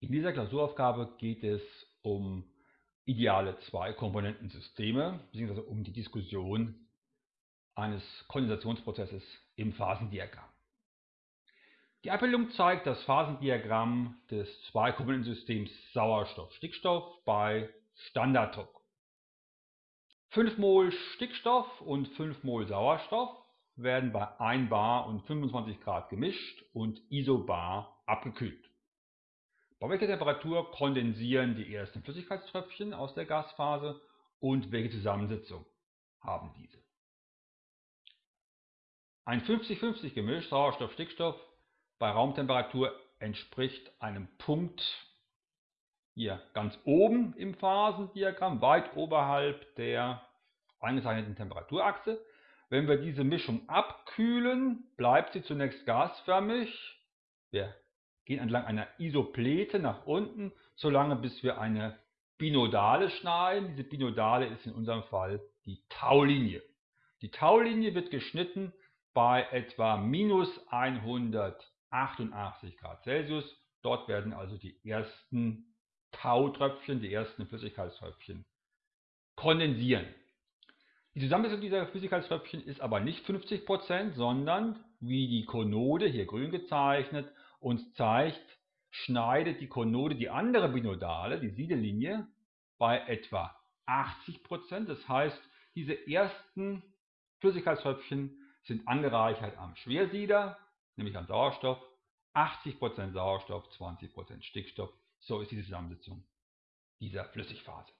In dieser Klausuraufgabe geht es um ideale Zwei-Komponentensysteme bzw. um die Diskussion eines Kondensationsprozesses im Phasendiagramm. Die Abbildung zeigt das Phasendiagramm des Zwei-Komponentensystems Sauerstoff-Stickstoff bei Standarddruck. 5 Mol Stickstoff und 5 Mol Sauerstoff werden bei 1 bar und 25 Grad gemischt und isobar abgekühlt. Bei welcher Temperatur kondensieren die ersten Flüssigkeitströpfchen aus der Gasphase und welche Zusammensetzung haben diese? Ein 50-50 Gemisch Sauerstoff-Stickstoff bei Raumtemperatur entspricht einem Punkt hier ganz oben im Phasendiagramm, weit oberhalb der angezeichneten Temperaturachse. Wenn wir diese Mischung abkühlen, bleibt sie zunächst gasförmig. Wir gehen entlang einer Isoplete nach unten, solange bis wir eine Binodale schneiden. Diese Binodale ist in unserem Fall die Taulinie. Die Taulinie wird geschnitten bei etwa minus 188 Grad Celsius. Dort werden also die ersten Tautröpfchen, die ersten Flüssigkeitströpfchen kondensieren. Die Zusammensetzung dieser Flüssigkeitströpfchen ist aber nicht 50%, sondern wie die Konode, hier grün gezeichnet, uns zeigt, schneidet die Konode die andere Binodale, die Siedellinie, bei etwa 80%. Das heißt, diese ersten Flüssigkeitströpfchen sind angereichert am Schwersieder, nämlich am Sauerstoff. 80% Sauerstoff, 20% Stickstoff. So ist die Zusammensetzung dieser Flüssigphase.